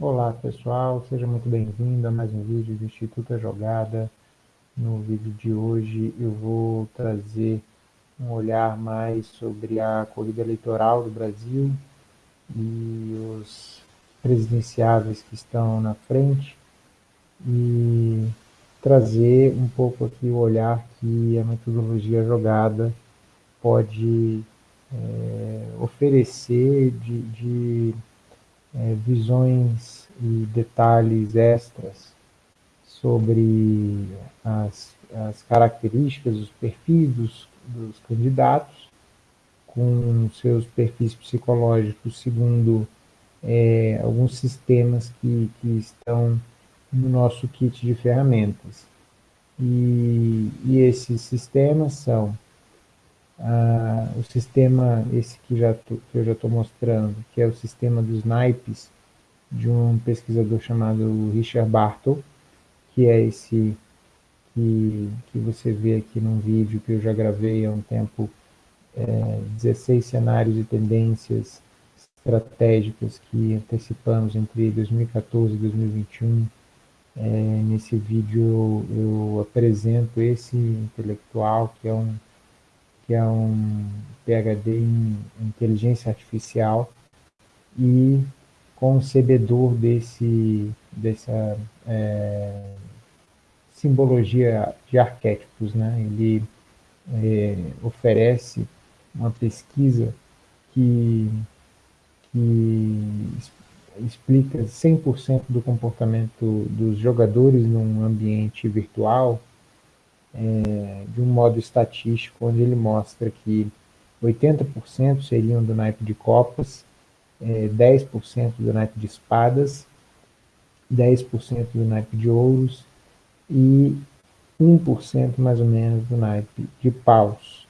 Olá pessoal, seja muito bem-vindo a mais um vídeo do Instituto A Jogada. No vídeo de hoje eu vou trazer um olhar mais sobre a corrida eleitoral do Brasil e os presidenciáveis que estão na frente e trazer um pouco aqui o olhar que a metodologia jogada pode é, oferecer de, de é, visões e detalhes extras sobre as, as características, os perfis dos, dos candidatos, com seus perfis psicológicos segundo é, alguns sistemas que, que estão no nosso kit de ferramentas. E, e esses sistemas são ah, o sistema, esse que, já tô, que eu já estou mostrando, que é o sistema dos naipes, de um pesquisador chamado Richard Bartle, que é esse que, que você vê aqui num vídeo que eu já gravei há um tempo, é, 16 cenários e tendências estratégicas que antecipamos entre 2014 e 2021. É, nesse vídeo eu, eu apresento esse intelectual, que é um que é um PhD em inteligência artificial e concebedor desse, dessa é, simbologia de arquétipos. Né? Ele é, oferece uma pesquisa que, que explica 100% do comportamento dos jogadores num ambiente virtual, é, de um modo estatístico, onde ele mostra que 80% seriam do naipe de copas, é, 10% do naipe de espadas, 10% do naipe de ouros e 1% mais ou menos do naipe de paus.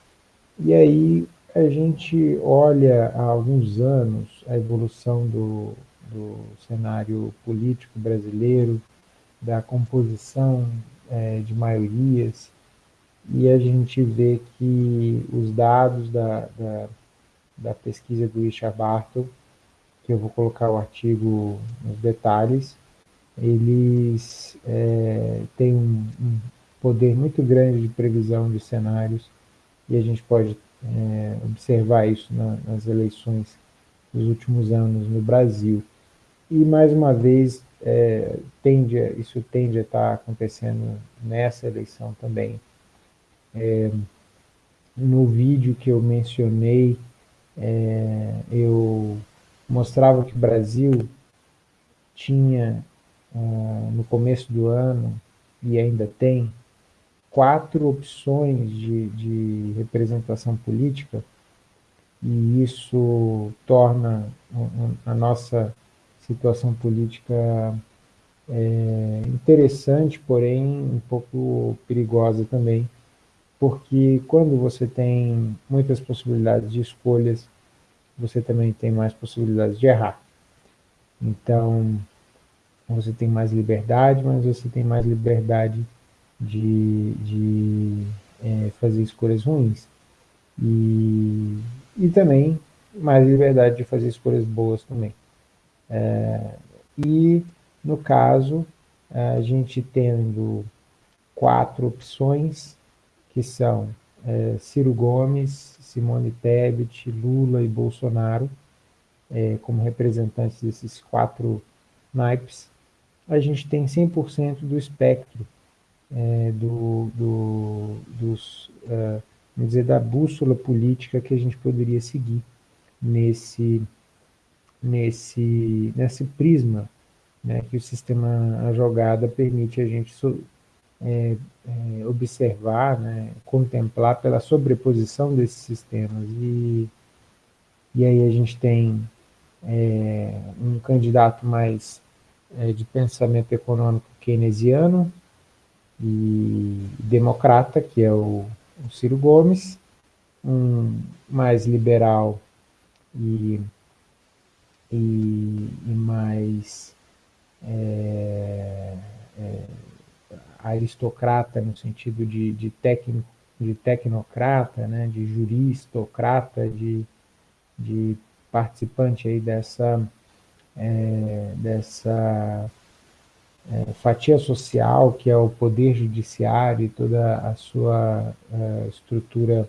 E aí a gente olha há alguns anos a evolução do, do cenário político brasileiro, da composição é, de maiorias, e a gente vê que os dados da, da, da pesquisa do Richard Bartle, que eu vou colocar o artigo nos detalhes, eles é, têm um, um, poder muito grande de previsão de cenários e a gente pode é, observar isso na, nas eleições dos últimos anos no Brasil. E, mais uma vez, é, tende, isso tende a estar acontecendo nessa eleição também. É, no vídeo que eu mencionei, é, eu mostrava que o Brasil tinha, ah, no começo do ano, e ainda tem, quatro opções de, de representação política, e isso torna a nossa situação política é, interessante, porém um pouco perigosa também, porque quando você tem muitas possibilidades de escolhas, você também tem mais possibilidades de errar. Então, você tem mais liberdade, mas você tem mais liberdade de, de é, fazer escolhas ruins. E, e também mais liberdade de fazer escolhas boas também. É, e, no caso, a gente tendo quatro opções, que são é, Ciro Gomes, Simone Tebet, Lula e Bolsonaro, é, como representantes desses quatro naipes, a gente tem 100% do espectro é, do, do, dos, uh, vamos dizer, da bússola política que a gente poderia seguir nesse nesse, nesse prisma né, que o sistema a jogada permite a gente é, é, observar, né, contemplar pela sobreposição desses sistemas. E, e aí a gente tem é, um candidato mais é, de pensamento econômico keynesiano e democrata, que é o, o Ciro Gomes, um mais liberal e e, e mais é, é, aristocrata no sentido de, de, técnico, de tecnocrata, né, de juristocrata, de, de participante aí dessa, é, dessa é, fatia social, que é o poder judiciário e toda a sua é, estrutura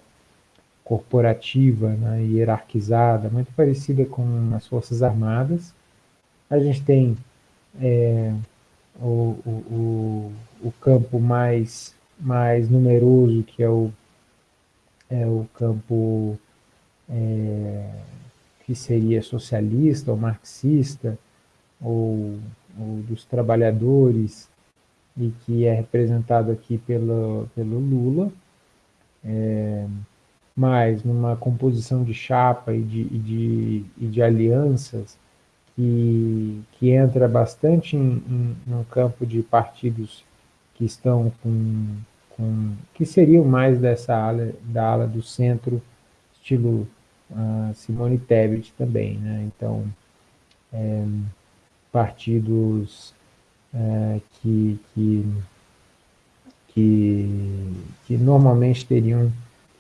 corporativa, né, hierarquizada, muito parecida com as Forças Armadas. A gente tem é, o, o, o, campo mais, mais numeroso, que é o, é o campo é, que seria socialista ou marxista, ou, ou, dos trabalhadores, e que é representado aqui pelo, pelo Lula, é, mas numa composição de chapa e de, e de, e de alianças que, que entra bastante em, em, no campo de partidos que estão com, com que seriam mais dessa ala, da ala do centro, estilo uh, Simone Tebet também, né? Então, é, partidos é, que, que, que, que normalmente teriam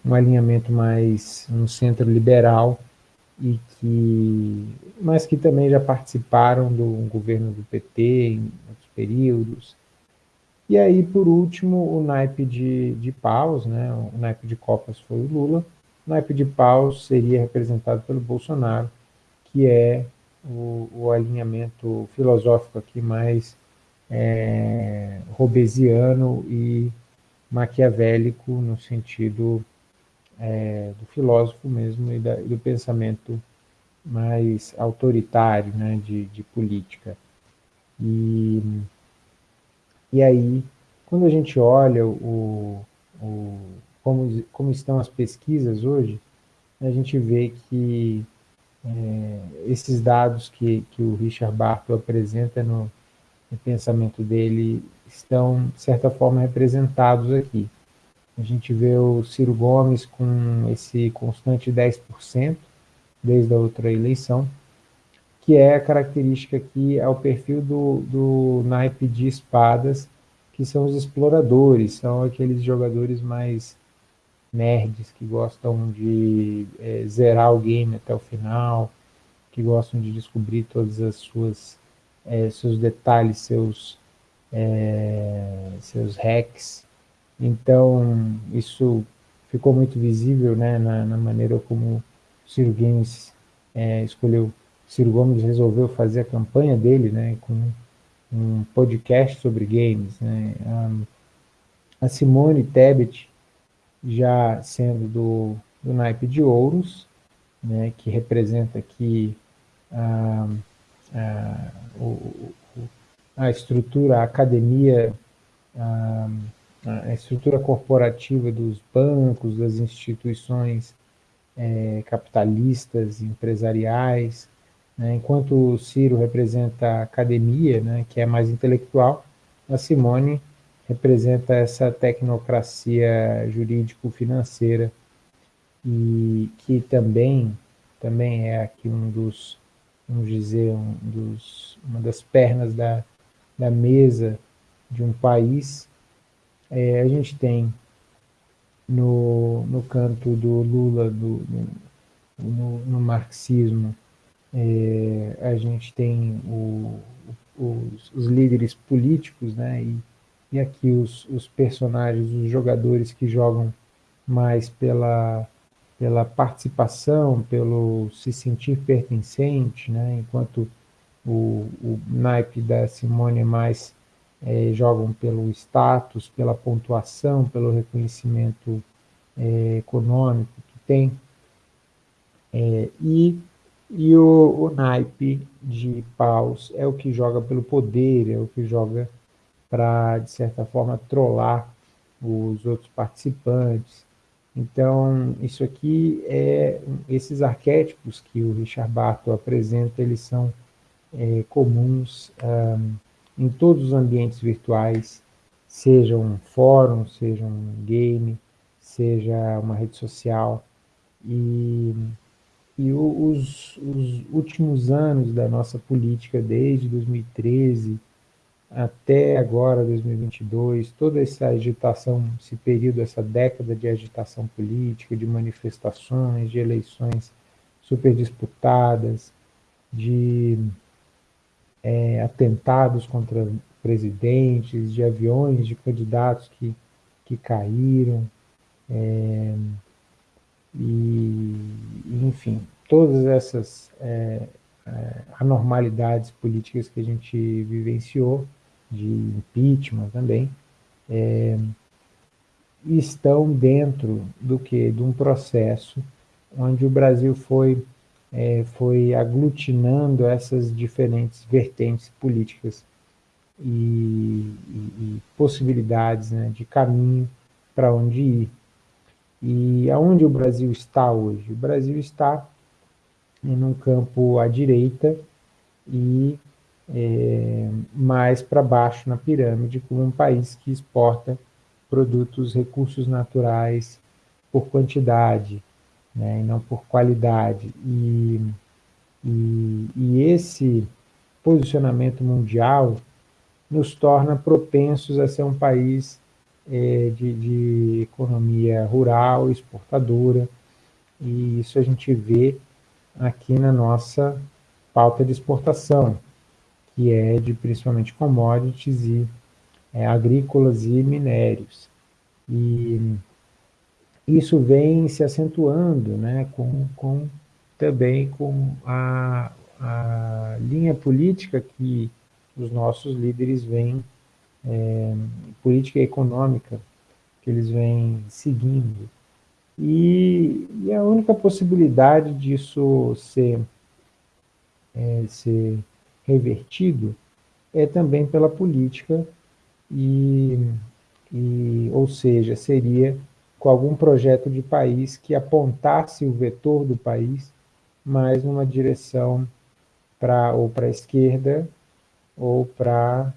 um alinhamento mais no centro liberal e que, mas que também já participaram do governo do PT em outros períodos. E aí, por último, o naipe de, de paus, né? o naipe de copas foi o Lula, o naipe de paus seria representado pelo Bolsonaro, que é o, o alinhamento filosófico aqui mais é, robesiano e maquiavélico no sentido é, do filósofo mesmo e, da, e, do pensamento mais autoritário né, de, de política. E, e aí, quando a gente olha o, o, como, como estão as pesquisas hoje, a gente vê que é, esses dados que, que o Richard Barton apresenta no, no pensamento dele estão, de certa forma, representados aqui. A gente vê o Ciro Gomes com esse constante 10% desde a outra eleição, que é a característica que é o perfil do, do naipe de espadas, que são os exploradores, são aqueles jogadores mais nerds que gostam de é, zerar o game até o final, que gostam de descobrir todas as suas é, seus detalhes, seus é, seus hacks, então, isso ficou muito visível né, na, na maneira como Ciro Gomes é, escolheu, Ciro Gomes resolveu fazer a campanha dele né, com um podcast sobre games. Né? A, a Simone Tebet, já sendo do, do naipe de ouros, né, que representa aqui a, a, a estrutura, a academia a, a estrutura corporativa dos bancos, das instituições é, capitalistas, empresariais, né? enquanto o Ciro representa a academia, né, que é mais intelectual, a Simone representa essa tecnocracia jurídico-financeira e que também também é aqui um dos vamos dizer um dos uma das pernas da, da mesa de um país é, a gente tem no, no canto do Lula, do, no, no marxismo, é, a gente tem o, os, os, líderes políticos, né, e, e aqui os, os personagens, os jogadores que jogam mais pela, pela participação, pelo se sentir pertencente, né, enquanto o, o naipe da Simone é mais é, jogam pelo status, pela pontuação, pelo reconhecimento é, econômico que tem. É, e e o, o, naipe de paus é o que joga pelo poder, é o que joga para, de certa forma, trollar os outros participantes. Então, isso aqui é esses arquétipos que o Richard Barton apresenta, eles são é, comuns um, em todos os ambientes virtuais, seja um fórum, seja um game, seja uma rede social. E, e os, os últimos anos da nossa política, desde 2013 até agora, 2022, toda essa agitação, esse período, essa década de agitação política, de manifestações, de eleições super disputadas, de é, atentados contra presidentes, de aviões de candidatos que, que caíram, é, e, enfim, todas essas é, é, anormalidades políticas que a gente vivenciou, de impeachment também, é, estão dentro do que? De um processo onde o Brasil foi, é, foi aglutinando essas diferentes vertentes políticas e, e, e possibilidades né, de caminho para onde ir. E aonde o Brasil está hoje? O Brasil está em um campo à direita e é, mais para baixo na pirâmide, como um país que exporta produtos, recursos naturais por quantidade, né, e não por qualidade. E, e, e esse posicionamento mundial nos torna propensos a ser um país é, de, de economia rural, exportadora, e isso a gente vê aqui na nossa pauta de exportação, que é de principalmente commodities e é, agrícolas e minérios. E isso vem se acentuando né, com, com também com a, a linha política que os nossos líderes vêm, é, política econômica, que eles vêm seguindo. E, e a única possibilidade disso ser, é, ser revertido é também pela política, e, e, ou seja, seria com algum projeto de país que apontasse o vetor do país mais numa direção para ou para a esquerda ou para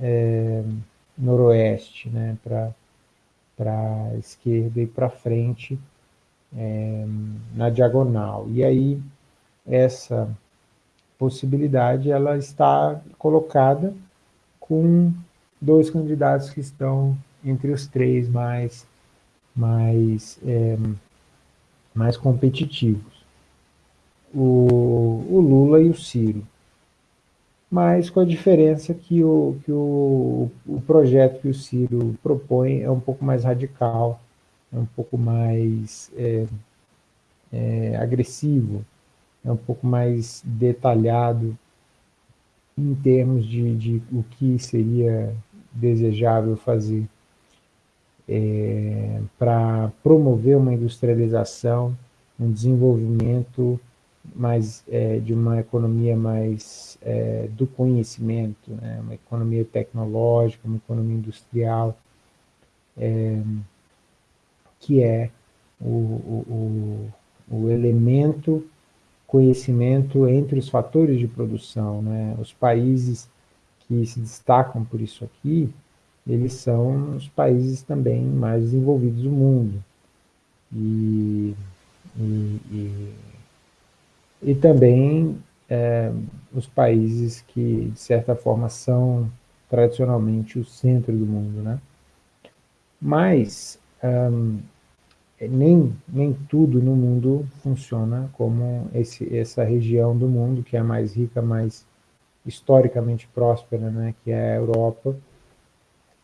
é, noroeste, né, para a esquerda e para frente é, na diagonal. E aí essa possibilidade ela está colocada com dois candidatos que estão entre os três mais mais é, mais competitivos, o, o Lula e o Ciro. Mas com a diferença que o, que o, o projeto que o Ciro propõe é um pouco mais radical, é um pouco mais é, é, agressivo, é um pouco mais detalhado em termos de, de o que seria desejável fazer é, para promover uma industrialização, um desenvolvimento mais é, de uma economia mais é, do conhecimento, né? uma economia tecnológica, uma economia industrial, é, que é o, o, o, elemento conhecimento entre os fatores de produção. Né? Os países que se destacam por isso aqui, eles são os países também mais desenvolvidos do mundo. E, e, e e também é, os países que, de certa forma, são tradicionalmente o centro do mundo. Né? Mas nem, nem tudo no mundo funciona como esse, essa região do mundo que é mais rica, mais historicamente próspera, né? que é a Europa,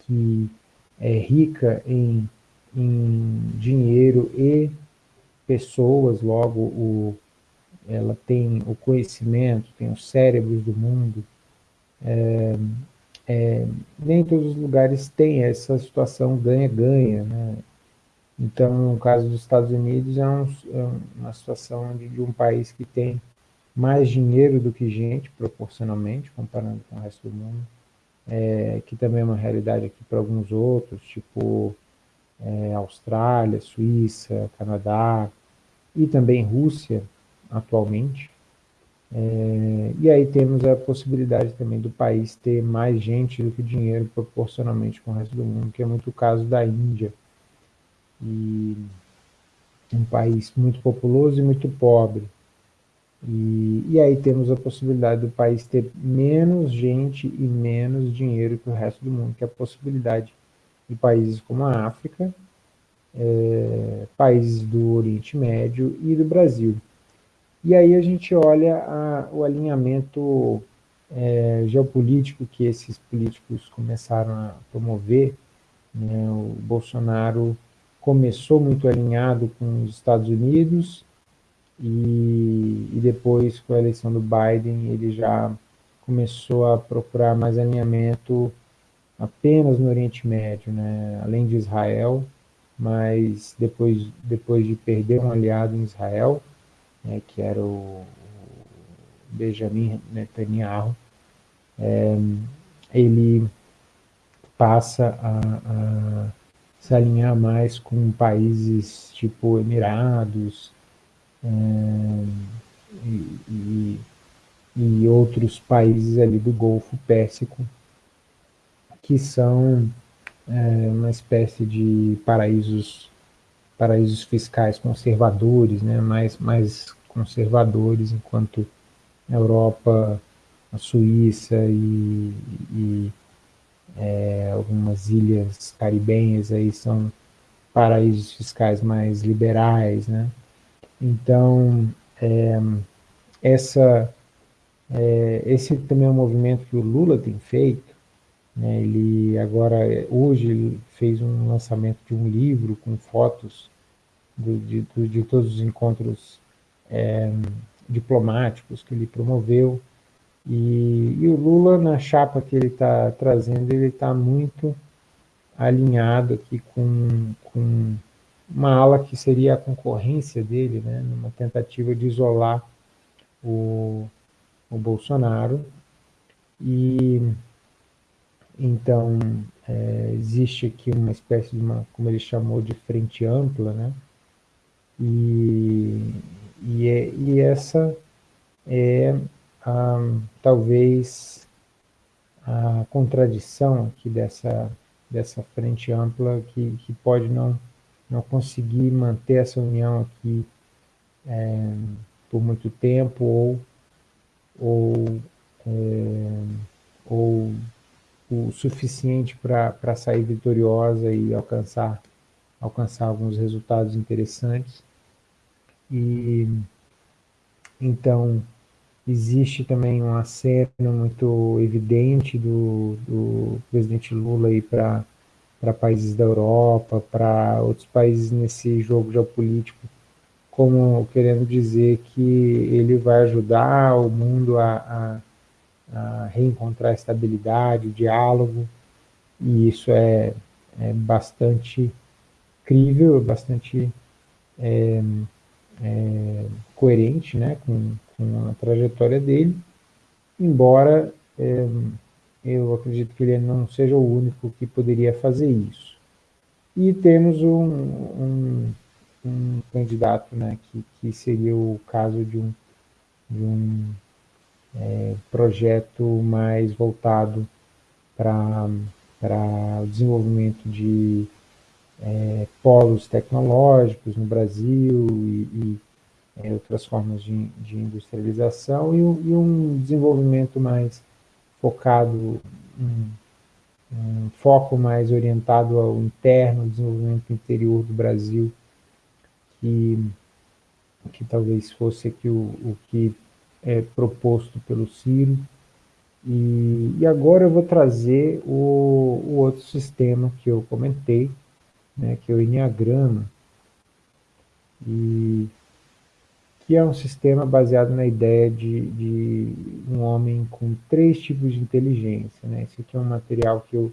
que é rica em, em dinheiro e pessoas, logo o ela tem o conhecimento, tem os cérebros do mundo. É, é, nem todos os lugares têm essa situação ganha-ganha, né? Então, no caso dos Estados Unidos, é, um, é uma situação de, de, um país que tem mais dinheiro do que gente, proporcionalmente, comparando com o resto do mundo, é, que também é uma realidade aqui para alguns outros, tipo é, Austrália, Suíça, Canadá, e também Rússia, atualmente. É, e aí temos a possibilidade também do país ter mais gente do que dinheiro proporcionalmente com o resto do mundo, que é muito o caso da Índia. E um país muito populoso e muito pobre. E, e aí temos a possibilidade do país ter menos gente e menos dinheiro que o resto do mundo, que é a possibilidade de países como a África, é, países do Oriente Médio e do Brasil. E aí a gente olha a, o alinhamento é, geopolítico que esses políticos começaram a promover. Né? O Bolsonaro começou muito alinhado com os Estados Unidos e, e depois, com a eleição do Biden, ele já começou a procurar mais alinhamento apenas no Oriente Médio, né? além de Israel, mas depois, depois de perder um aliado em Israel, né, que era o Benjamin Netanyahu, é, ele passa a, a, se alinhar mais com países tipo Emirados e, e, e outros países ali do Golfo Pérsico, que são é, uma espécie de paraísos paraísos fiscais conservadores, né, mais, mais conservadores, enquanto a Europa, a Suíça e, e é, algumas ilhas caribenhas aí são paraísos fiscais mais liberais, né? Então, é, essa, é, esse também é um movimento que o Lula tem feito, né? Ele agora, hoje, ele fez um lançamento de um livro com fotos do, de, de, todos os encontros é, diplomáticos que ele promoveu. E, e, o Lula, na chapa que ele está trazendo, ele está muito alinhado aqui com, com uma ala que seria a concorrência dele, né, numa tentativa de isolar o, o Bolsonaro. E então, é, existe aqui uma espécie de uma, como ele chamou de frente ampla, né? E, e, é, e essa é talvez a contradição aqui dessa, dessa frente ampla que, que pode não, não conseguir manter essa união aqui é, por muito tempo ou, ou, é, ou o suficiente para sair vitoriosa e alcançar, alcançar alguns resultados interessantes. E então existe também um aceno muito evidente do, do presidente Lula para para países da Europa, para outros países nesse jogo geopolítico, como querendo dizer que ele vai ajudar o mundo a, a a reencontrar estabilidade, diálogo, e isso é, é bastante crível, bastante é, é, coerente né, com, com, a trajetória dele, embora é, eu acredito que ele não seja o único que poderia fazer isso. E temos um, um, um candidato né, que, que seria o caso de um, de um é, projeto mais voltado para o desenvolvimento de é, polos tecnológicos no Brasil e, e é, outras formas de, de industrialização e, e, um desenvolvimento mais focado, um, um, foco mais orientado ao interno, desenvolvimento interior do Brasil, que, que talvez fosse aqui o, o que é, proposto pelo Ciro. E, e, agora eu vou trazer o, o, outro sistema que eu comentei, né, que é o Enneagrama, e, que é um sistema baseado na ideia de, de um homem com três tipos de inteligência. Né? Esse aqui é um material que eu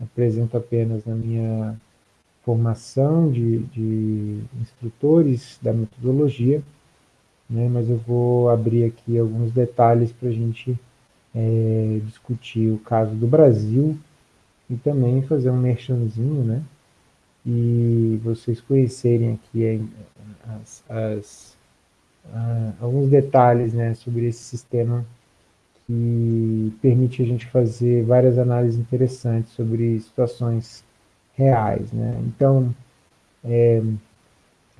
apresento apenas na minha formação de, de instrutores da metodologia, né, mas eu vou abrir aqui alguns detalhes para a gente é, discutir o caso do Brasil e também fazer um merchanzinho, né, e vocês conhecerem aqui as, as, a, alguns detalhes né, sobre esse sistema que permite a gente fazer várias análises interessantes sobre situações reais. Né? Então, é,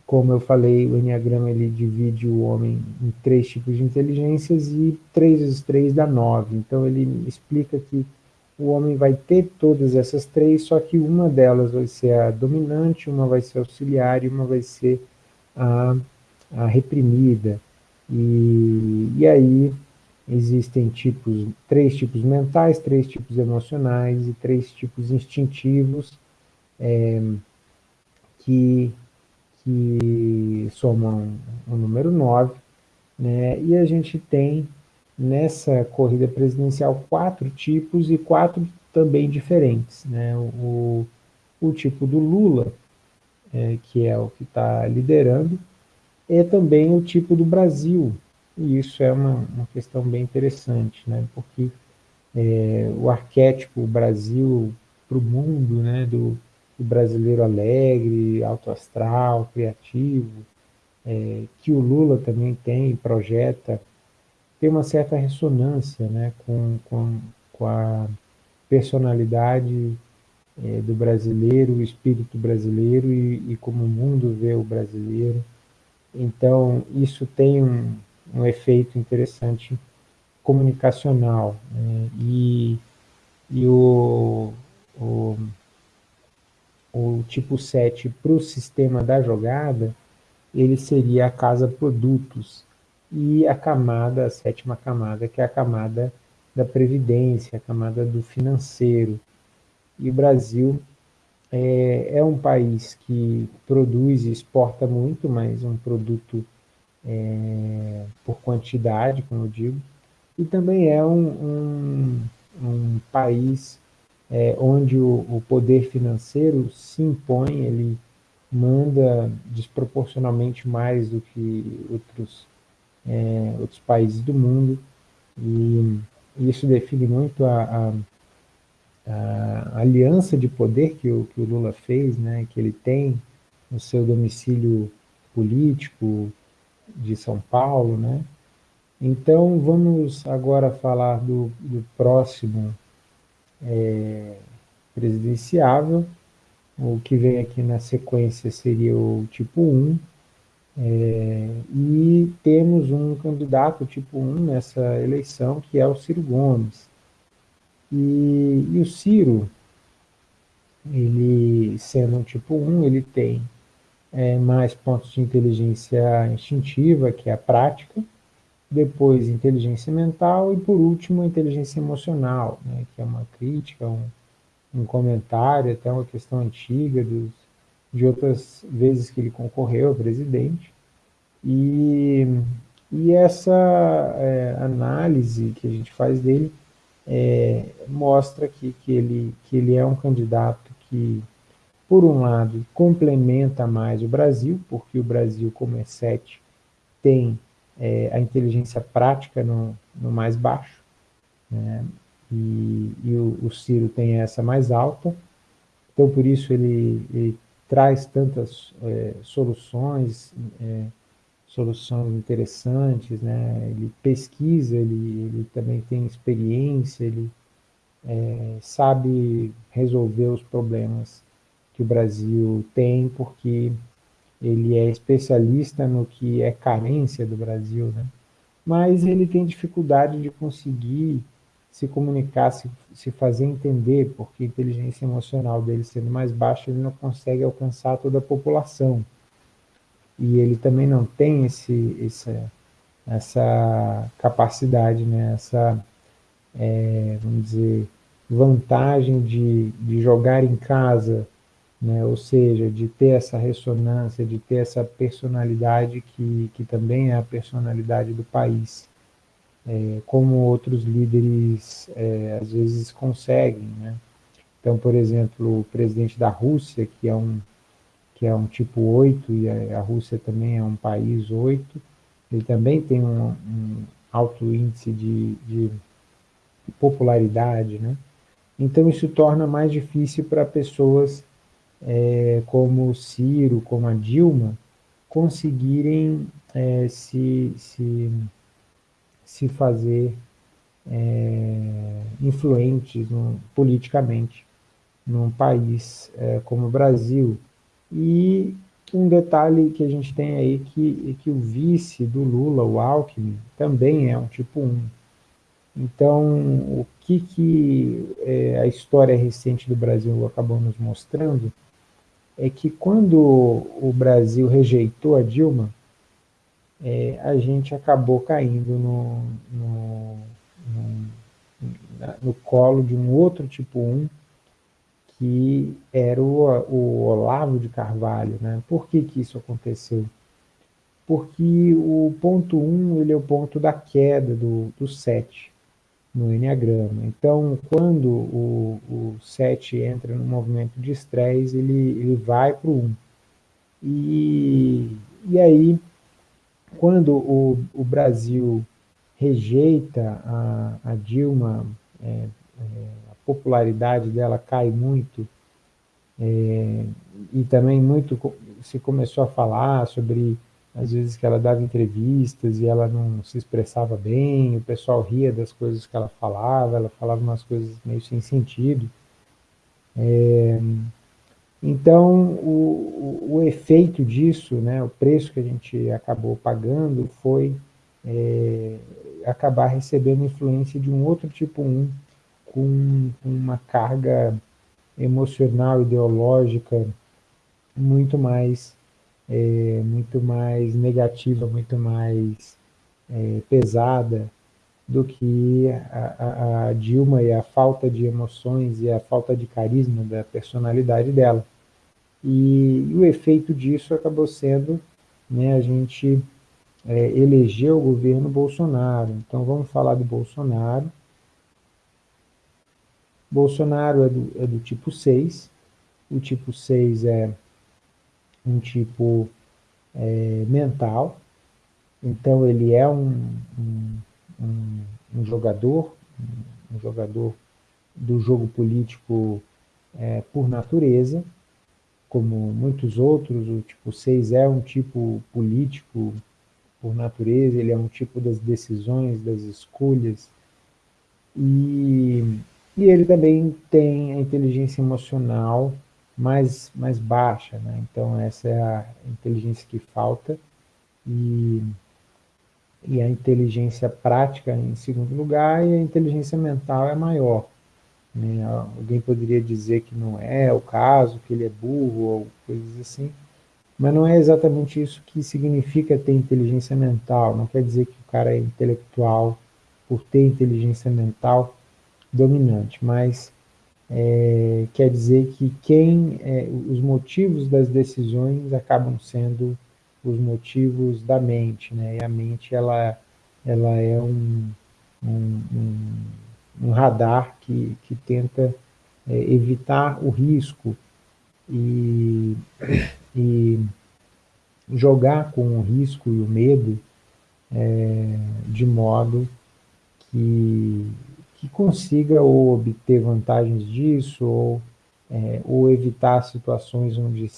como eu falei, o Enneagrama ele divide o homem em três tipos de inteligências e 3 vezes 3 dá 9. Então ele explica que o homem vai ter todas essas três, só que uma delas vai ser a dominante, uma vai ser auxiliar e uma vai ser a, a reprimida. E, e aí existem tipos, três tipos mentais, três tipos emocionais e três tipos instintivos é, que, que somam o número 9, né? e a gente tem nessa corrida presidencial quatro tipos e quatro também diferentes. Né? O, o tipo do Lula, é, que é o que está liderando, é também o tipo do Brasil, e isso é uma, uma questão bem interessante, né? porque é, o arquétipo Brasil para o mundo, né? do, do brasileiro alegre, autoastral, criativo, é, que o Lula também tem, projeta, tem uma certa ressonância né, com, com, com a personalidade é, do brasileiro, o espírito brasileiro e, e, como o mundo vê o brasileiro. Então, isso tem um, um efeito interessante comunicacional. Né, e, e o, o, o tipo 7 para o sistema da jogada, ele seria a casa produtos, e a camada, a sétima camada, que é a camada da previdência, a camada do financeiro. E o Brasil é, é um país que produz e exporta muito, mas um produto é, por quantidade, como eu digo, e também é um, um, um país é, onde o, o, poder financeiro se impõe, ele manda desproporcionalmente mais do que outros, é, outros países do mundo, e isso define muito a, a, a, aliança de poder que o, que o Lula fez, né, que ele tem no seu domicílio político de São Paulo, né? Então, vamos agora falar do, do próximo é, presidenciável. O que vem aqui na sequência seria o tipo 1. É, e temos um candidato tipo 1 nessa eleição, que é o Ciro Gomes. E, e o Ciro, ele sendo um tipo 1, ele tem é, mais pontos de inteligência instintiva, que é a prática, depois inteligência mental e por último inteligência emocional, né, que é uma crítica, um, um comentário, até uma questão antiga dos, de outras vezes que ele concorreu a presidente. E, e essa é, análise que a gente faz dele é, mostra aqui que ele, que ele é um candidato que, por um lado, complementa mais o Brasil, porque o Brasil, como é 7, tem é, a inteligência prática no, no mais baixo, né? e, e o, o, Ciro tem essa mais alta, então por isso ele, ele traz tantas é, soluções, é, soluções interessantes, né? ele pesquisa, ele, ele também tem experiência, ele é, sabe resolver os problemas que o Brasil tem, porque ele é especialista no que é carência do Brasil, né? mas ele tem dificuldade de conseguir se comunicar, se, se fazer entender, porque a inteligência emocional dele sendo mais baixa, ele não consegue alcançar toda a população. E ele também não tem esse, essa, essa capacidade, né? essa, é, vamos dizer, vantagem de, de jogar em casa, né? ou seja, de ter essa ressonância, de ter essa personalidade que, que também é a personalidade do país, é, como outros líderes é, às vezes conseguem. Né? Então, por exemplo, o presidente da Rússia, que é um, que é um tipo 8, e a, Rússia também é um país 8, ele também tem um, um alto índice de, de popularidade, né? Então isso torna mais difícil para pessoas é, como Ciro, como a Dilma, conseguirem é, se, se, se fazer é, influentes no, politicamente num país é, como o Brasil. E um detalhe que a gente tem aí que, que o vice do Lula, o Alckmin, também é um tipo 1. Então, o que, que é, a história recente do Brasil acabou nos mostrando é que quando o Brasil rejeitou a Dilma, é, a gente acabou caindo no, no, no, no, colo de um outro tipo 1, que era o, o Olavo de Carvalho. Né? Por que, que isso aconteceu? Porque o ponto 1 ele é o ponto da queda do, do 7 no Enneagrama. Então, quando o, o 7 entra no movimento de estresse, ele, ele vai para o 1. E, e aí, quando o, o Brasil rejeita a, a Dilma, é, é, popularidade dela cai muito, é, e também muito se começou a falar sobre às vezes que ela dava entrevistas e ela não se expressava bem, o pessoal ria das coisas que ela falava, ela falava umas coisas meio sem sentido. É, então, o, o, o, efeito disso, né, o preço que a gente acabou pagando foi é, acabar recebendo influência de um outro tipo 1, com uma carga emocional, ideológica muito mais é, muito mais negativa, muito mais é, pesada do que a, a, Dilma e a falta de emoções e a falta de carisma da personalidade dela. E, e o efeito disso acabou sendo né, a gente é, eleger o governo Bolsonaro. Então vamos falar do Bolsonaro. Bolsonaro é do, é do tipo 6. O tipo 6 é um tipo é, mental, então ele é um, um, um, um jogador, um jogador do jogo político é, por natureza, como muitos outros, o tipo 6 é um tipo político por natureza, ele é um tipo das decisões, das escolhas, e, e ele também tem a inteligência emocional mais, mais baixa, né? Então essa é a inteligência que falta e, e a inteligência prática em segundo lugar e a inteligência mental é maior. Né? Alguém poderia dizer que não é o caso, que ele é burro ou coisas assim, mas não é exatamente isso que significa ter inteligência mental, não quer dizer que o cara é intelectual por ter inteligência mental dominante, mas é, quer dizer que quem é, os motivos das decisões acabam sendo os motivos da mente, né? E a mente ela ela é um, um, um, um radar que, que tenta é, evitar o risco e, e jogar com o risco e o medo é, de modo que que consiga ou obter vantagens disso, ou, é, ou evitar situações onde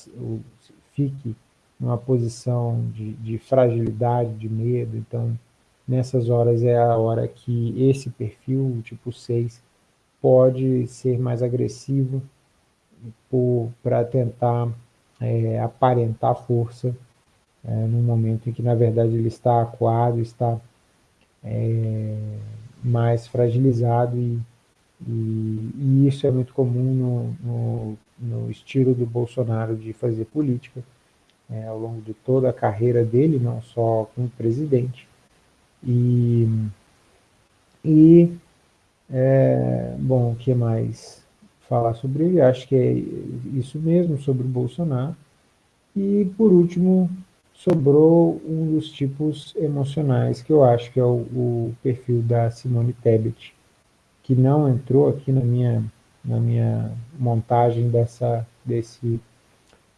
fique numa posição de, de fragilidade, de medo. Então, nessas horas é a hora que esse perfil, o tipo 6, pode ser mais agressivo para tentar é, aparentar força é, num momento em que, na verdade, ele está acuado, está é, mais fragilizado e, e, e, isso é muito comum no, no, no, estilo do Bolsonaro de fazer política, é, ao longo de toda a carreira dele, não só como presidente. E, e é, bom, o que mais falar sobre ele? Acho que é isso mesmo sobre o Bolsonaro. E, por último, sobrou um dos tipos emocionais, que eu acho que é o, o perfil da Simone Tebet, que não entrou aqui na minha, na minha montagem dessa, desse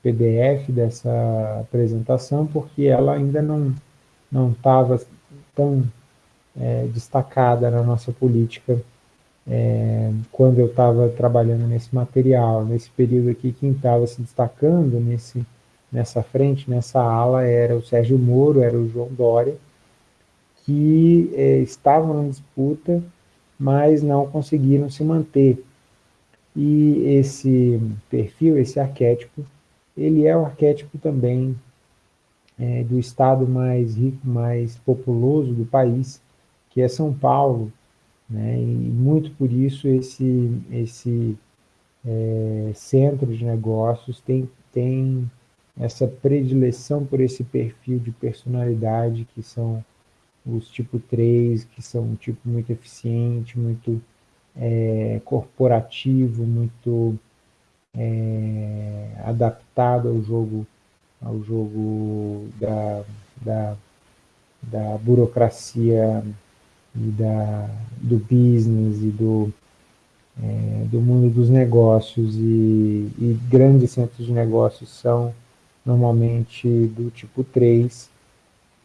PDF, dessa apresentação, porque ela ainda não estava tão é, destacada na nossa política é, quando eu estava trabalhando nesse material, nesse período aqui, quem estava se destacando nesse nessa frente, nessa ala, era o Sérgio Moro, era o João Dória, que é, estavam na disputa, mas não conseguiram se manter. E esse perfil, esse arquétipo, ele é o arquétipo também é, do estado mais rico, mais populoso do país, que é São Paulo, né? e muito por isso esse, esse é, centro de negócios tem, tem essa predileção por esse perfil de personalidade que são os tipo 3, que são um tipo muito eficiente, muito é, corporativo, muito é, adaptado ao jogo, ao jogo da, da, da burocracia e da, do business e do, é, do mundo dos negócios. E, e, grandes centros de negócios são normalmente do tipo 3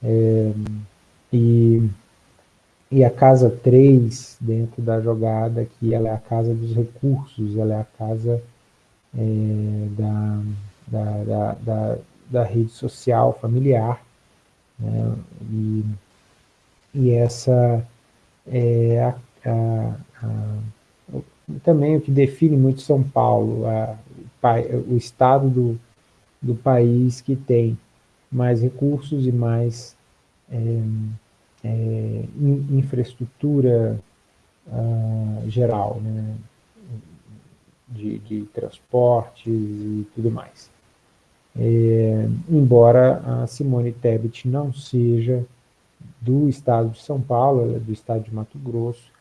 é, e, e a casa 3 dentro da jogada que ela é a casa dos recursos, ela é a casa é, da, da, da, da, da rede social familiar né, e, e essa é a, a, a, também o que define muito São Paulo, o estado do, do país que tem mais recursos e mais é, é, infraestrutura uh, geral, né? de, de transportes e tudo mais. É, embora a Simone Tebet não seja do estado de São Paulo, ela é do estado de Mato Grosso,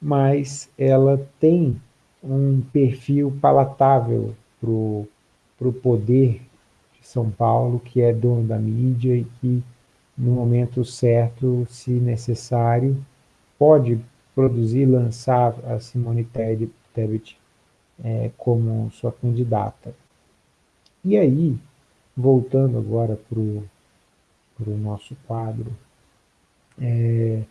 mas ela tem um perfil palatável para o poder de São Paulo, que é dono da mídia e que, no momento certo, se necessário, pode produzir, lançar a Simone Tebet é, como sua candidata. E aí, voltando agora para o nosso quadro, é,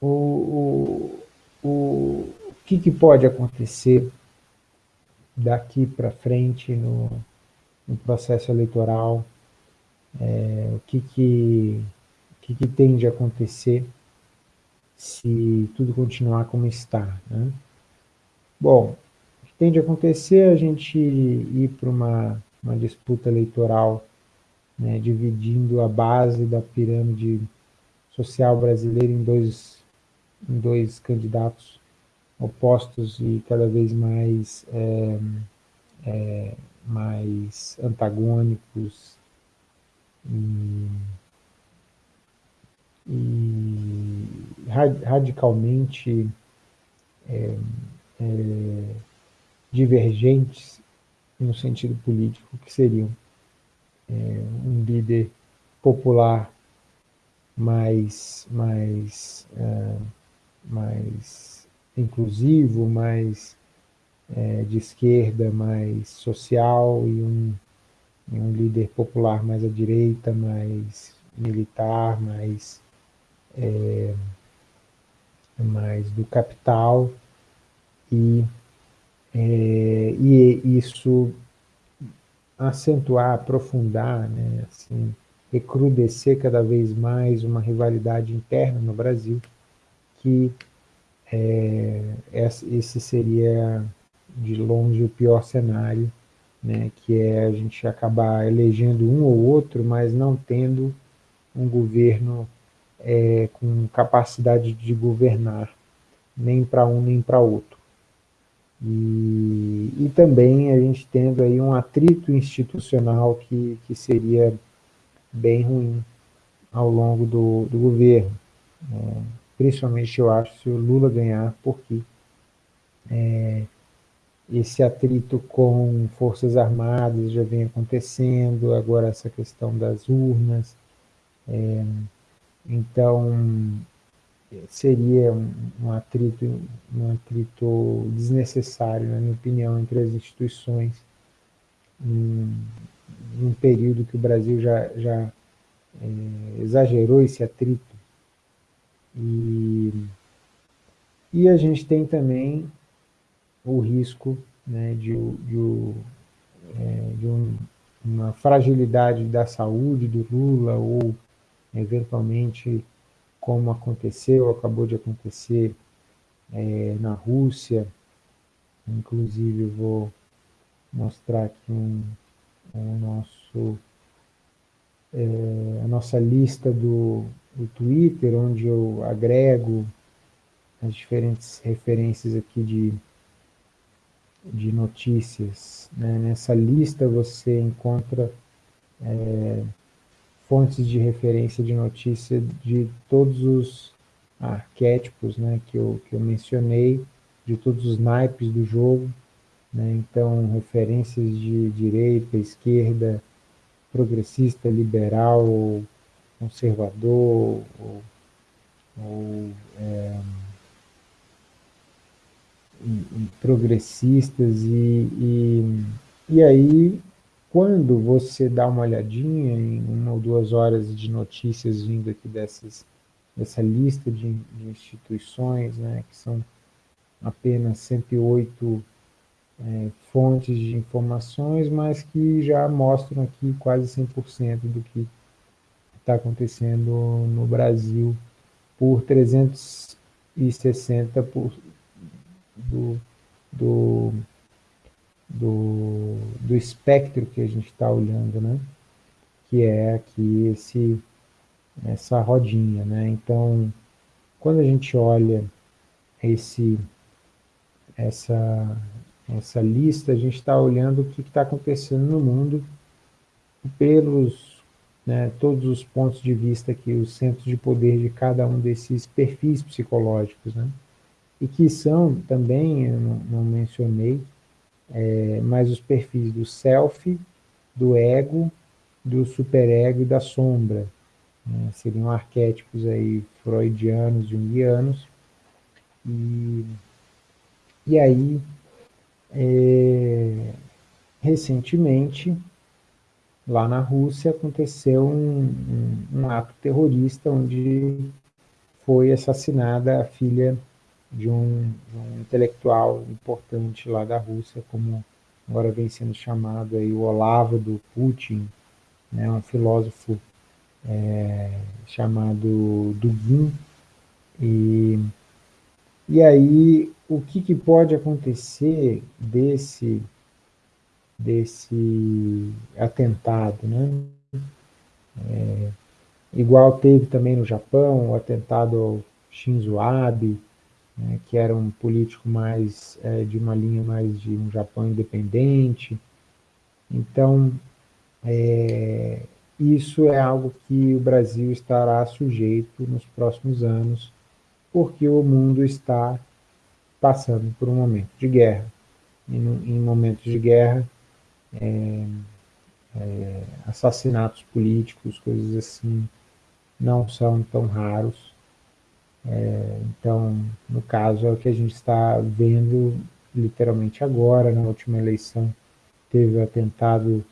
o, o, o, o que, que pode acontecer daqui para frente no, no, processo eleitoral, é, o que, que, que, que tem de acontecer se tudo continuar como está. Né? Bom, o que tem de acontecer é a gente ir para uma, uma disputa eleitoral né, dividindo a base da pirâmide social brasileira em dois, em dois candidatos opostos e cada vez mais, é, é, mais antagônicos e, e radicalmente é, é, divergentes no sentido político, que seriam é, um líder popular mais, mais, uh, mais inclusivo, mais uh, de esquerda, mais social e um, um líder popular mais à direita, mais militar, mais, é, mais do capital. E, é, e isso acentuar, aprofundar, né, assim, recrudescer cada vez mais uma rivalidade interna no Brasil, que é, esse seria de longe o pior cenário, né, que é a gente acabar elegendo um ou outro, mas não tendo um governo é, com capacidade de governar, nem para um nem para outro. E, e também a gente tendo aí um atrito institucional que, que seria bem ruim ao longo do, do governo. É, principalmente, eu acho, se o Lula ganhar, porque é, esse atrito com forças armadas já vem acontecendo, agora essa questão das urnas. É, então, seria um, atrito, um atrito desnecessário, na minha opinião, entre as instituições, em, um período que o Brasil já, já é, exagerou esse atrito. E, e a gente tem também o risco né, de, de, é, de um, uma fragilidade da saúde do Lula ou, eventualmente, como aconteceu, acabou de acontecer é, na Rússia. Inclusive, vou mostrar aqui um, o nosso, é, a nossa lista do, do Twitter, onde eu agrego as diferentes referências aqui de, de notícias. Né? Nessa lista você encontra é, fontes de referência de notícia de todos os arquétipos né, que, eu, que eu mencionei, de todos os naipes do jogo, né, então referências de direita, esquerda, progressista, liberal, conservador, ou, ou é, progressistas, e, e, e aí quando você dá uma olhadinha em uma ou duas horas de notícias vindo aqui dessas, dessa lista de, de instituições, né, que são apenas 108 é, fontes de informações, mas que já mostram aqui quase 100% do que está acontecendo no Brasil por 360 por, do, do, do, do espectro que a gente está olhando, né? que é aqui esse, essa rodinha. Né? Então, quando a gente olha esse, essa, essa lista, a gente está olhando o que está acontecendo no mundo pelos né, todos os pontos de vista aqui, os centros de poder de cada um desses perfis psicológicos, né? E que são também, eu não, não mencionei, é, mas os perfis do self, do ego, do superego e da sombra. Né? Seriam arquétipos aí freudianos, junguianos. E, e aí, é, recentemente, lá na Rússia, aconteceu um, um, um ato terrorista onde foi assassinada a filha de um, de um, intelectual importante lá da Rússia, como agora vem sendo chamado aí o Olavo do Putin, né, um filósofo é, chamado Dugin. E, e aí, o que, que pode acontecer desse, desse atentado, né? É, igual teve também no Japão, o atentado ao Shinzo Abe, né, que era um político mais é, de uma linha mais de um Japão independente. Então, é, isso é algo que o Brasil estará sujeito nos próximos anos, porque o mundo está passando por um momento de guerra. E no, em momentos de guerra, é, é, assassinatos políticos, coisas assim, não são tão raros. É, então, no caso, é o que a gente está vendo literalmente agora, na última eleição, teve o atentado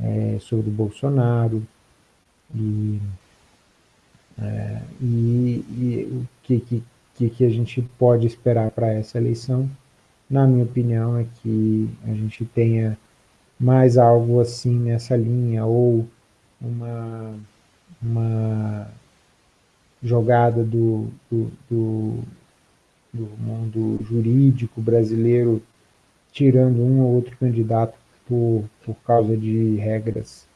é, sobre o Bolsonaro, e, é, e, e, o que, que, que a gente pode esperar para essa eleição, na minha opinião, é que a gente tenha mais algo assim nessa linha, ou uma, uma jogada do, do, do, do mundo jurídico brasileiro, tirando um ou outro candidato por, por causa de regras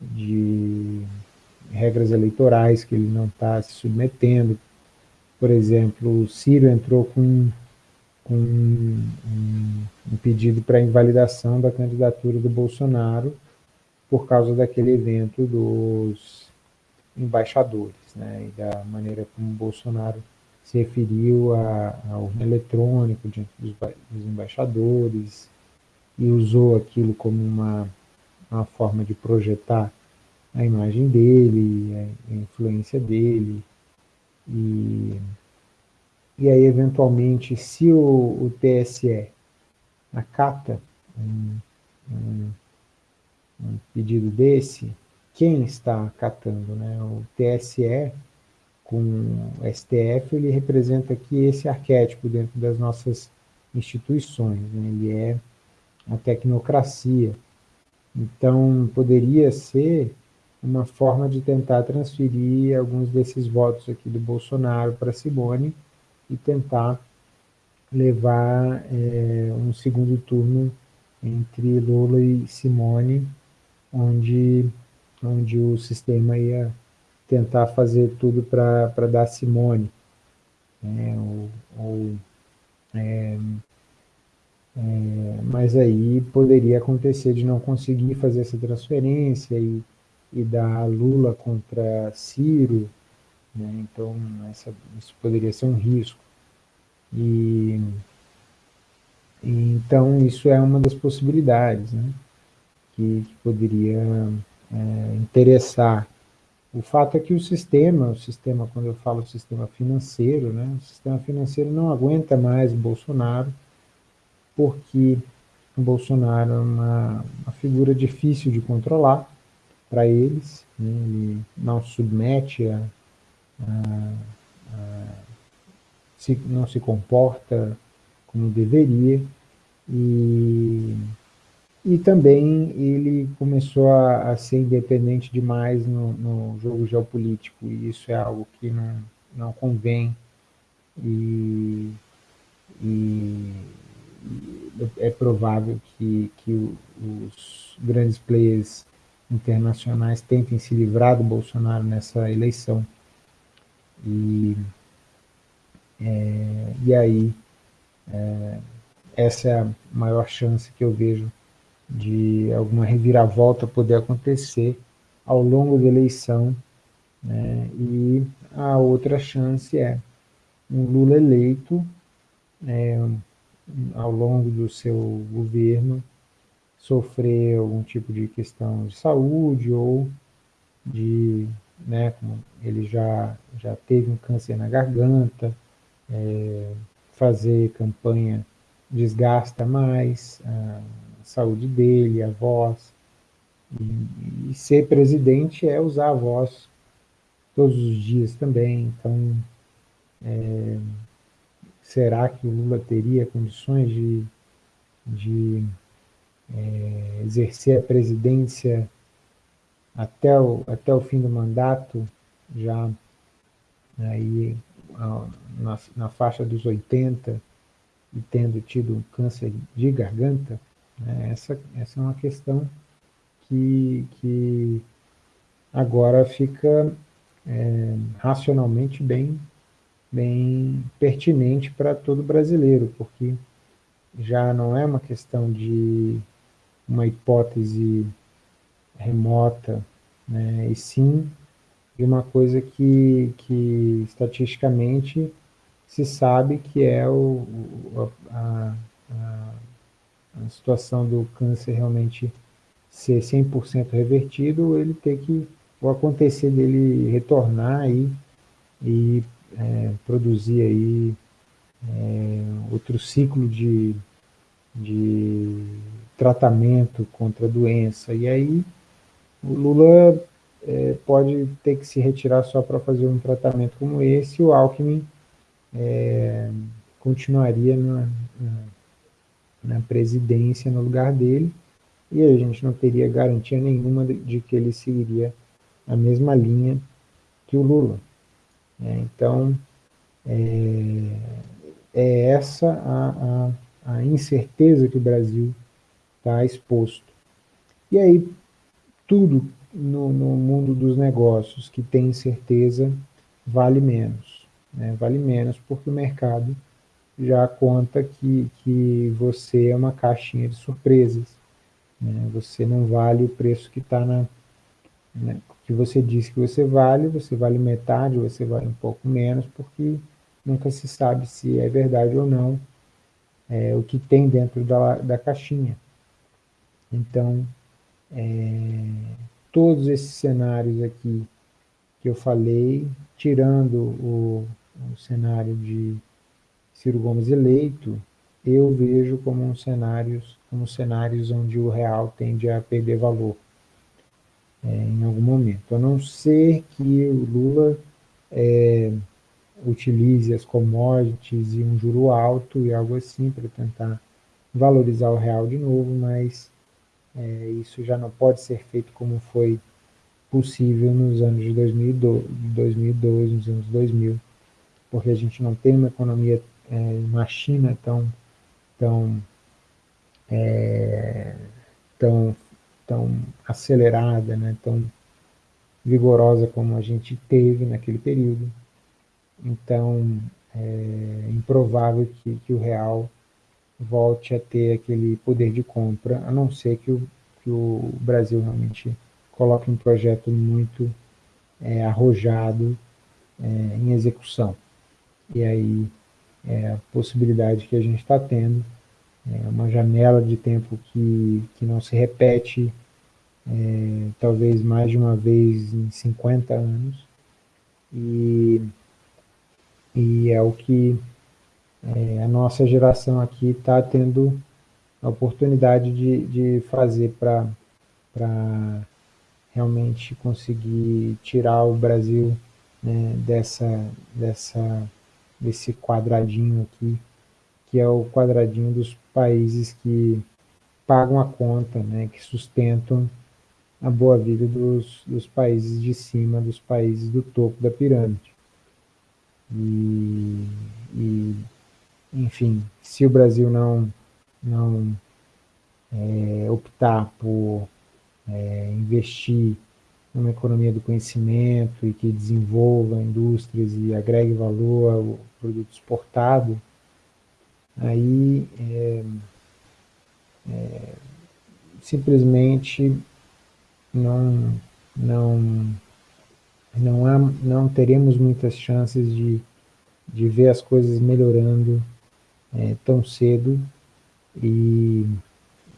de regras eleitorais que ele não está se submetendo. Por exemplo, o Ciro entrou com, com um, um pedido para invalidação da candidatura do Bolsonaro por causa daquele evento dos embaixadores né, e da maneira como Bolsonaro se referiu ao urna eletrônico diante dos, dos, embaixadores e usou aquilo como uma, uma forma de projetar a imagem dele, a influência dele. E, e aí, eventualmente, se o, o TSE acata um, um, um pedido desse, quem está acatando, né? O TSE com o STF, ele representa aqui esse arquétipo dentro das nossas instituições, né? ele é a tecnocracia. Então, poderia ser uma forma de tentar transferir alguns desses votos aqui do Bolsonaro para Simone e tentar levar é, um segundo turno entre Lula e Simone, onde onde o sistema ia tentar fazer tudo para dar Simone, né, ou, ou é, é, mas aí poderia acontecer de não conseguir fazer essa transferência e, e dar Lula contra Ciro, né? então essa, isso poderia ser um risco. E, então isso é uma das possibilidades né? que, que poderia é, interessar. O fato é que o sistema, o sistema, quando eu falo sistema financeiro, né, o sistema financeiro não aguenta mais o Bolsonaro, porque o Bolsonaro é uma, uma figura difícil de controlar para eles, né? ele não submete a, a, a se, não se comporta como deveria, e, e também ele começou a, a ser independente demais no, no, jogo geopolítico, e isso é algo que não, não convém, e, e é provável que, que os grandes players internacionais tentem se livrar do Bolsonaro nessa eleição. E, é, e aí, é, essa é a maior chance que eu vejo de alguma reviravolta poder acontecer ao longo da eleição. Né? E a outra chance é um Lula eleito, é, ao longo do seu governo, sofrer algum tipo de questão de saúde ou de, né, ele já, já teve um câncer na garganta, é, fazer campanha desgasta mais a saúde dele, a voz, e, e ser presidente é usar a voz todos os dias também, então é, será que o Lula teria condições de, de é, exercer a presidência até o, até o fim do mandato, já aí, na, na faixa dos 80, e tendo tido um câncer de garganta, essa, essa é uma questão que, que agora fica é, racionalmente bem bem pertinente para todo brasileiro, porque já não é uma questão de uma hipótese remota, né, e sim de uma coisa que, que estatisticamente se sabe que é o, a, a, a situação do câncer realmente ser 100% revertido, ele ter que, ou acontecer dele retornar aí e é, produzir aí é, outro ciclo de, de tratamento contra a doença. E aí o Lula é, pode ter que se retirar só para fazer um tratamento como esse, o Alckmin é, continuaria na, na, presidência no lugar dele, e a gente não teria garantia nenhuma de, que ele seguiria a mesma linha que o Lula. É, então, é, é essa a, a, a, incerteza que o Brasil está exposto. E aí, tudo no, no, mundo dos negócios que tem incerteza vale menos. Né? Vale menos porque o mercado já conta que, que você é uma caixinha de surpresas. Né? Você não vale o preço que está na, né? que você diz que você vale, você vale metade, você vale um pouco menos, porque nunca se sabe se é verdade ou não é, o que tem dentro da, da caixinha. Então, é, todos esses cenários aqui que eu falei, tirando o, o cenário de Ciro Gomes eleito, eu vejo como um cenários, como cenários onde o real tende a perder valor é, em algum momento. A não ser que o Lula é, utilize as commodities e um juro alto e algo assim para tentar valorizar o real de novo, mas é, isso já não pode ser feito como foi possível nos anos de 2012, 2012 nos anos 2000, porque a gente não tem uma economia, é, uma China tão, tão, é, tão tão acelerada, né, tão vigorosa como a gente teve naquele período. Então, é improvável que, que o real volte a ter aquele poder de compra, a não ser que o, que o Brasil realmente coloque um projeto muito é, arrojado é, em execução. E aí é possibilidade que a gente está tendo, é uma janela de tempo que, que não se repete é, talvez mais de uma vez em 50 anos, e, e é o que é, a nossa geração aqui está tendo a oportunidade de, de fazer para realmente conseguir tirar o Brasil né, dessa, dessa, desse quadradinho aqui, que é o quadradinho dos países que pagam a conta, né, que sustentam a boa vida dos, dos países de cima, dos países do topo da pirâmide. E, e enfim, se o Brasil não, não é, optar por é, investir numa economia do conhecimento e que desenvolva indústrias e agregue valor ao produto exportado, aí é, é, simplesmente não, não, não, há, não teremos muitas chances de, de ver as coisas melhorando é, tão cedo. E,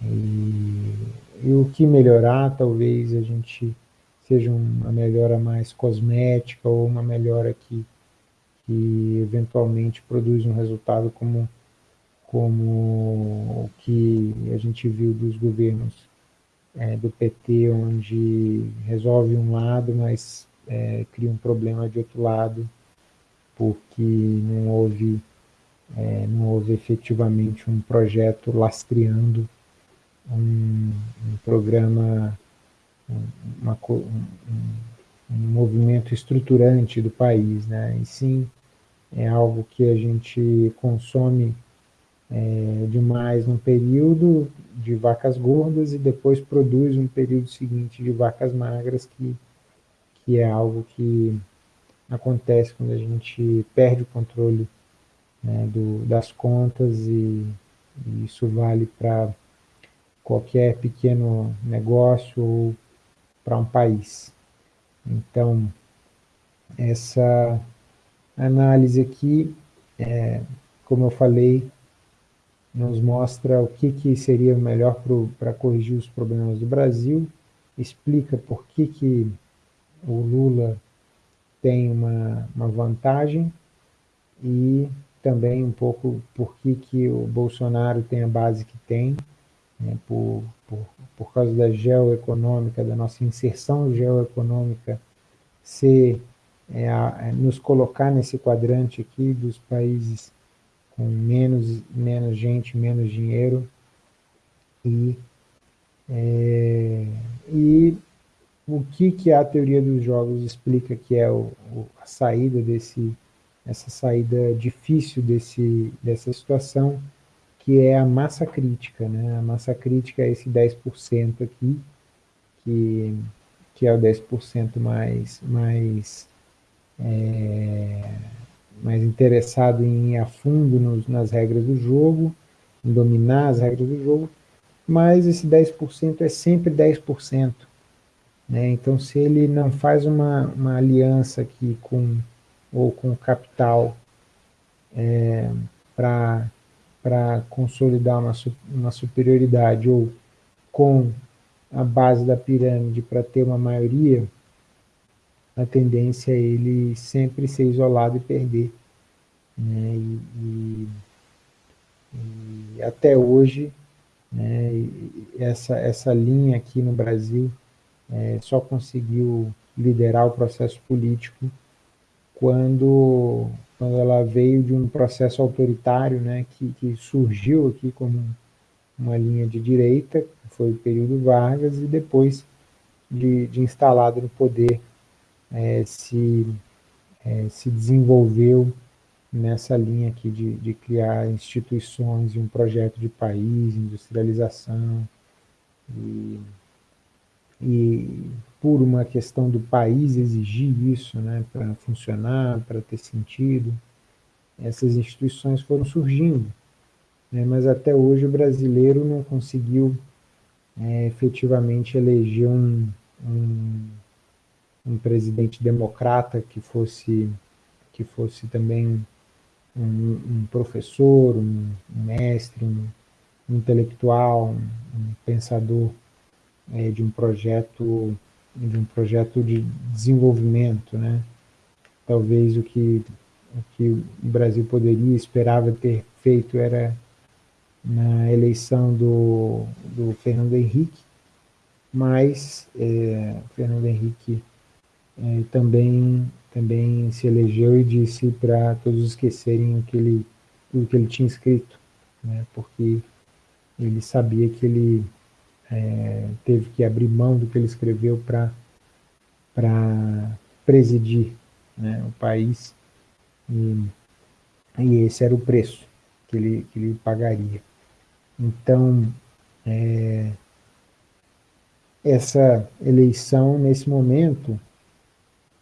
e, e, o que melhorar talvez a gente seja uma melhora mais cosmética ou uma melhora que, que eventualmente produz um resultado como, como o que a gente viu dos governos é, do PT, onde resolve um lado, mas é, cria um problema de outro lado, porque não houve, é, não houve efetivamente um projeto lastreando um, um programa uma, um, um, movimento estruturante do país, né? E sim, é algo que a gente consome é, demais num período de vacas gordas e depois produz um período seguinte de vacas magras, que, que é algo que acontece quando a gente perde o controle né, do, das contas e, e isso vale para qualquer pequeno negócio ou para um país. Então, essa análise aqui, é, como eu falei, nos mostra o que, que seria melhor para corrigir os problemas do Brasil, explica por que, que o Lula tem uma, uma vantagem e também um pouco por que, que o Bolsonaro tem a base que tem, né, por, por, por causa da geoeconômica, da nossa inserção geoeconômica, ser, é, a, é, nos colocar nesse quadrante aqui dos países com menos, menos gente, menos dinheiro, e, é, e o que, que a teoria dos jogos explica que é o, o, a saída desse, essa saída difícil desse, dessa situação, que é a massa crítica. Né? A massa crítica é esse 10% aqui, que, que é o 10% mais, mais, é, mais interessado em ir a fundo nos, nas regras do jogo, em dominar as regras do jogo, mas esse 10% é sempre 10%. Né? Então, se ele não faz uma, uma aliança aqui com, ou com capital é, para para consolidar uma, uma superioridade ou com a base da pirâmide para ter uma maioria, a tendência é ele sempre ser isolado e perder. Né? E, e, e até hoje, né, essa, essa linha aqui no Brasil é, só conseguiu liderar o processo político quando quando ela veio de um processo autoritário, né, que, que surgiu aqui como uma linha de direita, foi o período Vargas, e depois de, de instalado no poder, é, se, é, se desenvolveu nessa linha aqui de, de criar instituições e um projeto de país, industrialização, e, e por uma questão do país exigir isso né, para funcionar, para ter sentido, essas instituições foram surgindo. né, mas até hoje o brasileiro não conseguiu é, efetivamente eleger um, um, um, presidente democrata que fosse, que fosse também um, um professor, um, mestre, um, intelectual, um, pensador é, de um projeto de um projeto de desenvolvimento, né? Talvez o que o que o Brasil poderia esperava ter feito era na eleição do, do Fernando Henrique, mas é, Fernando Henrique é, também também se elegeu e disse para todos esquecerem o que ele o que ele tinha escrito, né? Porque ele sabia que ele é, teve que abrir mão do que ele escreveu para presidir né, o país e, e, esse era o preço que ele, que ele pagaria. Então, é, essa eleição, nesse momento,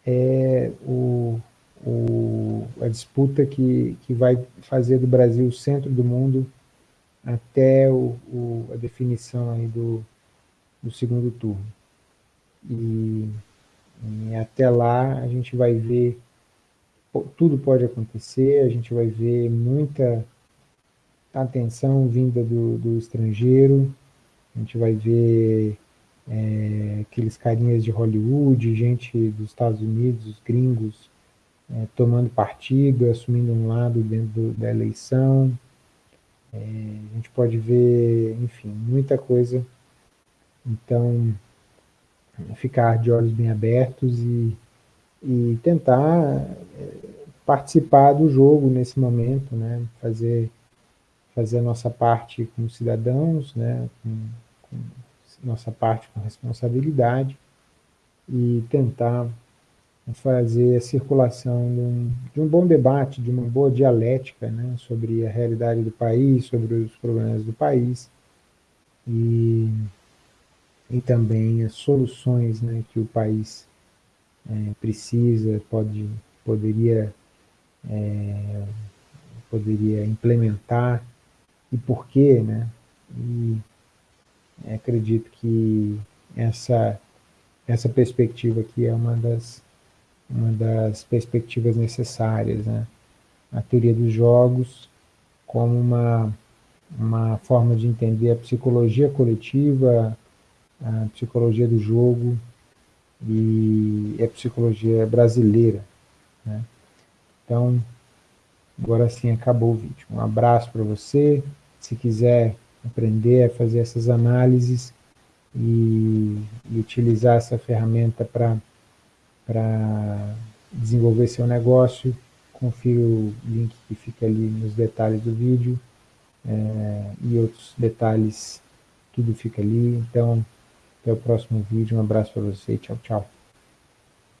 é o, o, a disputa que, que vai fazer do Brasil o centro do mundo até o, o, a definição aí do, do segundo turno. E, e, até lá a gente vai ver, tudo pode acontecer, a gente vai ver muita atenção vinda do, do estrangeiro, a gente vai ver é, aqueles carinhas de Hollywood, gente dos Estados Unidos, os gringos, é, tomando partido, assumindo um lado dentro do, da eleição, é, a gente pode ver, enfim, muita coisa. Então, ficar de olhos bem abertos e, e tentar é, participar do jogo nesse momento, né? fazer, fazer a nossa parte como cidadãos, né? com, com nossa parte com responsabilidade e tentar fazer a circulação de um, de um, bom debate, de uma boa dialética né, sobre a realidade do país, sobre os problemas do país e, e também as soluções né, que o país é, precisa, pode, poderia, é, poderia implementar e por quê, né? E acredito que essa, essa perspectiva aqui é uma das uma das perspectivas necessárias, né? A teoria dos jogos como uma, uma forma de entender a psicologia coletiva, a psicologia do jogo e a psicologia brasileira, né? Então, agora sim acabou o vídeo. Um abraço para você. Se quiser aprender a fazer essas análises e, e utilizar essa ferramenta para para desenvolver seu negócio, confira o link que fica ali nos detalhes do vídeo é, e outros detalhes, tudo fica ali. Então, até o próximo vídeo, um abraço para você, tchau, tchau.